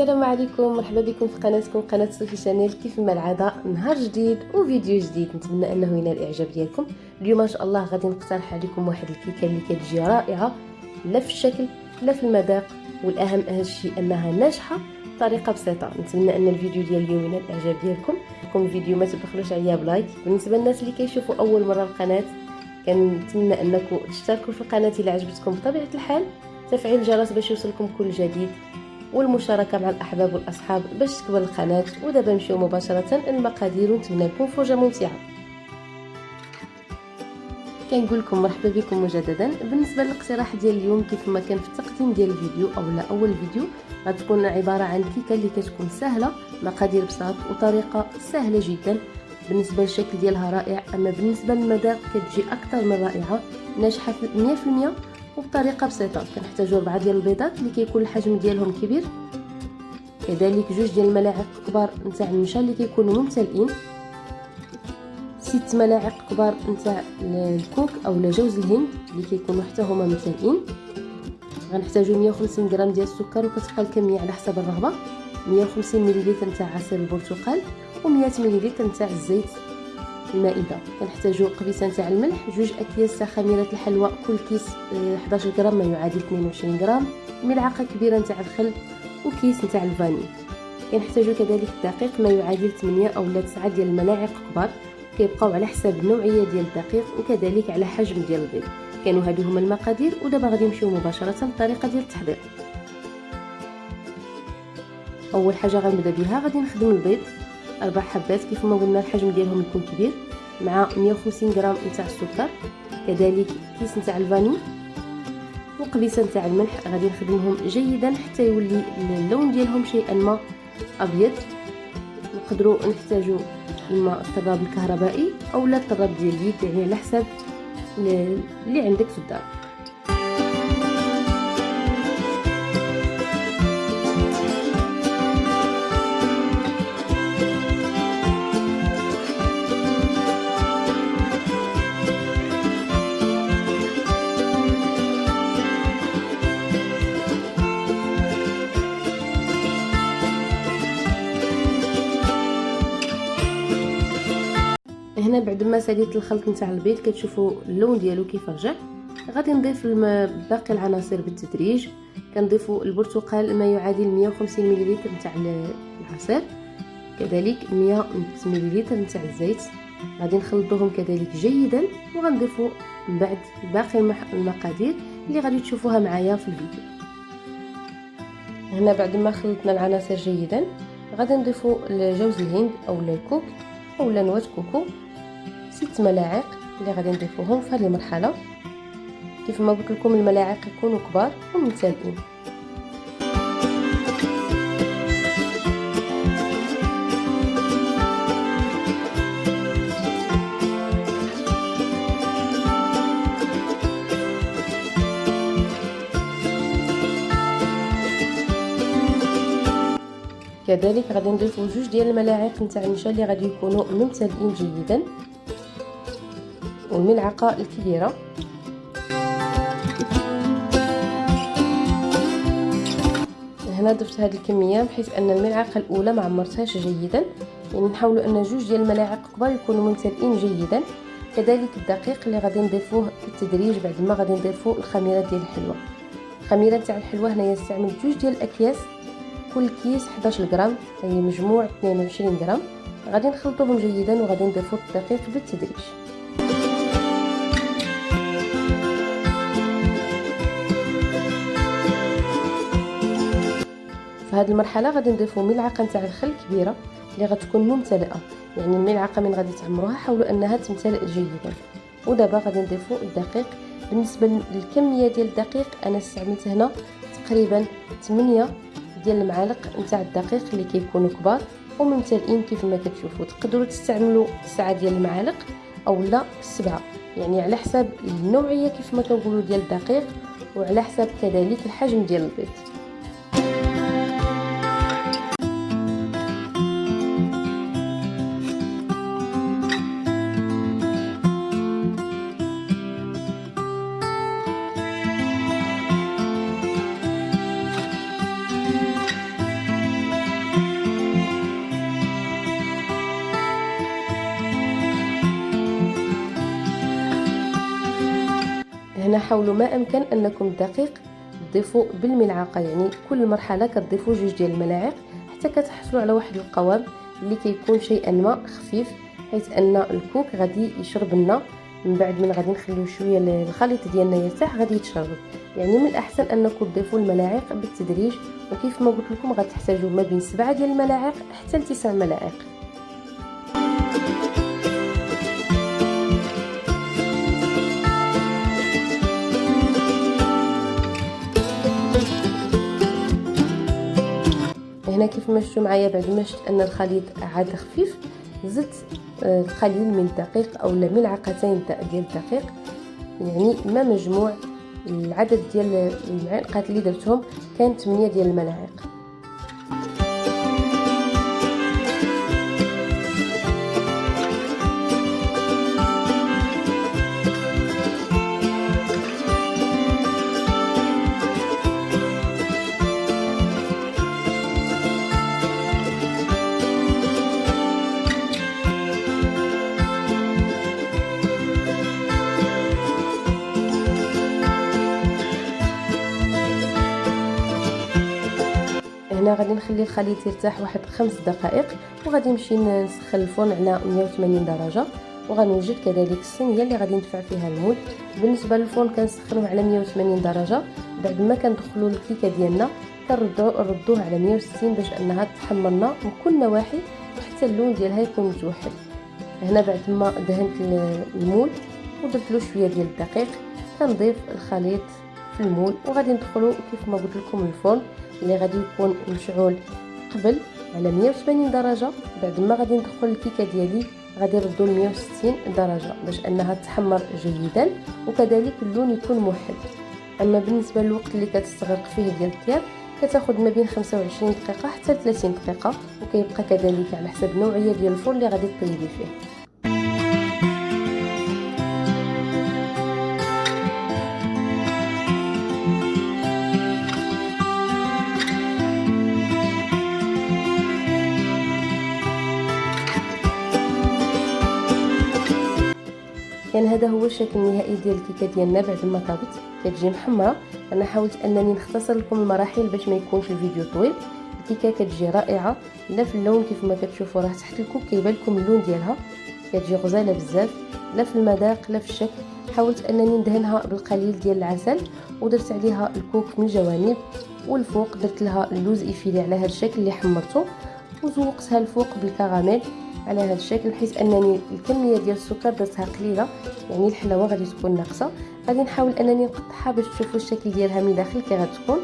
السلام عليكم مرحبا بكم في قناتكم قناة صوفي شانيل كيف ما العادة؟ نهار جديد وفيديو جديد. نتمنى أنه ينال الإعجاب ديالكم. اليوم إن شاء الله غادي نقترح عليكم واحد الكيكة اللي كتجي رائعة لا في الشكل لا في المذاق والأهم أهم شيء أنها ناجحة بطريقة بسيطة. نتمنى أن الفيديو ديال اليوم ينال الإعجاب ديالكم. لكم الفيديو ما تبخلوش عليا بلايك. بالنسبة للناس اللي كيشوفوا أول مرة القناة كنتمنى أنكم تشتركوا في القناة اذا عجبتكم بطبيعة الحال. تفعيل الجرس باش يوصلكم كل جديد. والمشاركة مع الأحباب والأصحاب باش تكبر القناة ودابا نمشيو مباشرة المقادير ونتمنى لكم فرجه ممتعة. كنقول لكم مرحبا بكم مجددا. بالنسبة للاقتراح ديال اليوم كيف ما كان في التقديم ديال الفيديو أو لا أول فيديو غتكون عبارة عن كيكة اللي كتكون سهلة مقادير بساط وطريقة سهلة جدا. بالنسبة للشكل ديالها رائع أما بالنسبة للمذاق كتجي أكثر من رائعة ناجحة 100% وبطريقة بسيطة. كنحتاجو ربعه ديال البيضات اللي كيكون الحجم ديالهم كبير. كذلك جوج ديال الملاعق كبار نتاع النشا اللي كيكونوا ممتلئين. ست ملاعق كبار نتاع الكوك أو جوز الهند اللي كيكونوا حتى هما ممتلئين. غنحتاجو 150 غرام ديال السكر وكتبقى الكمية على حسب الرغبة. 150 ملل نتاع عصير البرتقال و100 ملل نتاع الزيت. المائدة. كنحتاجو قبيصة نتاع الملح جوج أكياس خميرة الحلوى كل كيس 11 آه، غرام ما يعادل 22 غرام. ملعقة كبيرة نتاع الخل وكيس نتاع الفاني كنحتاجو كذلك دقيق ما يعادل 8 أو 9 ديال الملاعق كبار. كيبقاو على حساب النوعية ديال الدقيق وكذلك على حجم ديال البيض. كانوا هادو هما المقادير ودابا غادي نمشيو مباشرة للطريقه ديال التحضير. أول حاجة غنبدأ بها غادي نخدم البيض. أربع حبات كيف ما قلنا الحجم ديالهم يكون كبير مع 150 غرام نتاع السكر كذلك كيس نتاع الفاني وقبيصة نتاع الملح. غادي نخدمهم جيدا حتى يولي اللون ديالهم شيئا ما أبيض. نقدروا نحتاجوا الماء الطراب الكهربائي أو لا الطراب ديال اليد يعني على حسب اللي عندك في الدار. بعد ما ساليت الخلط نتاع البيض كتشوفوا اللون ديالو كيف رجع. غادي نضيف باقي العناصر بالتدريج. كنضيفوا البرتقال ما يعادل 150 ملل نتاع العصير. كذلك 100 ملل نتاع الزيت. غادي نخلطوهم كذلك جيدا وغنضيفوا من بعد باقي المقادير اللي غادي تشوفوها معايا في الفيديو. هنا بعد ما خلطنا العناصر جيدا غادي نضيفوا جوز الهند أو الكوك أو نواه كوكو. ست ملاعق اللي غادي نضيفوهم في هذه المرحلة. كيف ما قلت لكم الملاعق يكونوا كبار وممتلئين كذلك غادي نضيفو جوج ديال الملاعق نتاع النشا اللي غادي يكونوا ممتلئين جيدا. والملعقه الكبيرة. هنا ضفت هذه الكمية بحيث أن الملعقة الأولى ما عمرتهاش جيدا. يعني نحاولوا أن جوج ديال الملاعق كبار يكونوا ممتلئين جيدا. كذلك الدقيق اللي غادي نضيفوه بالتدريج بعد ما غادي نضيفوا الخميرة ديال الحلوى الخميرة تاع الحلوى هنايا استعملت جوج ديال الأكياس. كل كيس 11 غرام أي مجموع 22 غرام. غادي نخلطوهم جيدا وغادي نضيفوا الدقيق بالتدريج. هذه المرحلة غادي نضيفوا ملعقة نتاع الخل كبيرة اللي غتكون ممتلئة. يعني الملعقة من غادي تعمروها حاولوا أنها تمتلئ جيدا. ودابا غادي نضيفوا الدقيق. بالنسبة للكمية ديال الدقيق أنا استعملت هنا تقريبا 8 ديال المعالق نتاع الدقيق اللي كيكونوا كبار وممتلئين كيف ما كتشوفوا تقدروا تستعملوا 9 ديال المعالق أو لا 7 يعني على حساب النوعية كيف ما كنقولوا ديال الدقيق وعلى حساب كذلك الحجم ديال البيض. حاولوا ما أمكن أنكم الدقيق تضيفوا بالملعقه يعني كل مرحلة كتضيفوا جوج ديال الملاعق حتى كتحصلوا على واحد القوام اللي كيكون شيئا ما خفيف حيث أن الكوك غادي يشرب لنا. من بعد من غادي نخليو شوية الخليط ديالنا يرتاح غادي يتشرب. يعني من الأحسن أنكم تضيفوا الملاعق بالتدريج وكيف ما قلت لكم غتحتاجوا ما بين سبعة ديال الملاعق حتى لتسع ملاعق. هنا كيف ما شفتوا معايا بعد ما شفت أن الخليط عاد خفيف زدت آه، من الدقيق أو ملعقتين ديال الدقيق يعني ما مجموع العدد ديال المعلقات اللي درتهم كان 8 ديال الملاعق غادي نخلي الخليط يرتاح واحد خمس دقائق وغادي نمشي نسخن الفرن على 180 درجة. وغنوجد كذلك الصينية اللي غادي ندفع فيها المول. بالنسبة للفرن كنسخنوه على 180 درجة. بعد ما كندخلوا الكيكة ديالنا كنردوه نردوه على 160 باش أنها تحمر لنا من كل نواحي حتى اللون ديالها يكون متوحد. هنا بعد ما دهنت المول ودرت له شوية ديال الدقيق كنضيف الخليط في المول وغادي ندخلو كيف ما قلت لكم الفرن اللي غادي يكون مشعول قبل على 180 درجة بعد ما غادي ندخل الكيكة ديالي غادي نردو ل 160 درجة باش أنها تحمر جيدا وكذلك اللون يكون موحد. أما بالنسبة للوقت اللي كتستغرق فيه ديال الطياب كتاخذ ما بين 25 دقيقة حتى 30 دقيقة وكيبقى كذلك على حسب النوعيه ديال الفرن اللي غادي طيبي فيه. كان هذا هو الشكل النهائي ديال الكيكة ديالنا بعد ما طابت. كتجي محمرة. أنا حاولت أنني نختصر لكم المراحل باش ما يكونش الفيديو طويل. الكيكة كتجي رائعة. لا في اللون كيف ما كتشوفوا راه تحت الكوك كيبان لكم اللون ديالها. كتجي غزالة بزاف. لا في المذاق لا في الشكل. حاولت أنني ندهنها بالقليل ديال العسل ودرت عليها الكوك من الجوانب والفوق. درت لها اللوز effilé على هذا الشكل اللي حمرته وزوقتها الفوق بالكراميل. على هذا الشكل بحيث أنني الكمية ديال السكر درتها قليلة يعني الحلاوة غادي تكون ناقصة. غادي نحاول أنني نقطعها باش تشوفوا الشكل ديالها من داخل كي غتكون.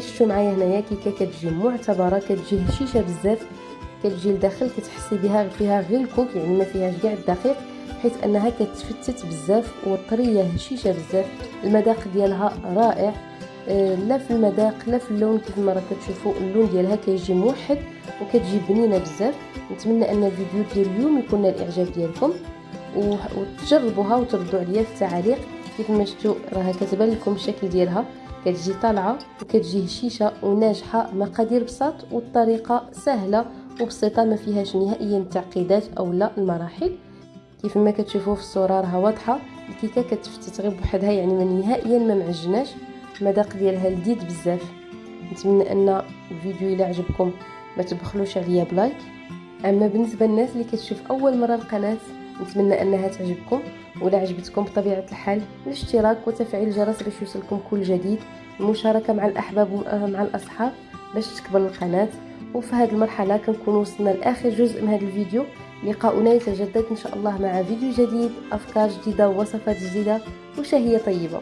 شفتوا معايا هنايا كيكه كتجي معتبرة كتجي هشيشة بزاف كتجي لداخل كتحسي بها فيها غير الكوك يعني ما فيهاش كاع الدقيق حيث أنها كتفتت بزاف وطرية هشيشة بزاف. المذاق ديالها رائع. آه لا في المذاق لا في اللون كيف ما راه كتشوفوا اللون ديالها كيجي موحد وكتجي بنينة بزاف. نتمنى أن الفيديو ديال اليوم يكون الإعجاب ديالكم وتجربوها وتردوا عليا في التعاليق. كيف ما شفتوا راها كتبان لكم الشكل ديالها. كتجي طالعة وكتجي هشيشة وناجحة مقادير بساط والطريقة سهلة وبسيطة ما فيهاش نهائيا تعقيدات أو لا المراحل. كيف ما كتشوفوا في الصورة راها واضحة الكيكة كتفتت غير بوحدها يعني ما نهائيا ما معجناش. المذاق ديالها لذيذ بزاف. نتمنى أن الفيديو إلى عجبكم ما تبخلوش عليا بلايك. أما بالنسبة للناس اللي كتشوف أول مرة القناة نتمنى أنها تعجبكم ولا عجبتكم بطبيعة الحال الاشتراك وتفعيل الجرس باش يوصلكم كل جديد المشاركة مع الأحباب ومع الأصحاب باش تكبر القناة. وفي هذه المرحلة كنكون وصلنا لآخر جزء من هذا الفيديو. لقاؤنا يتجدد إن شاء الله مع فيديو جديد أفكار جديدة ووصفات جديدة وشهية طيبة.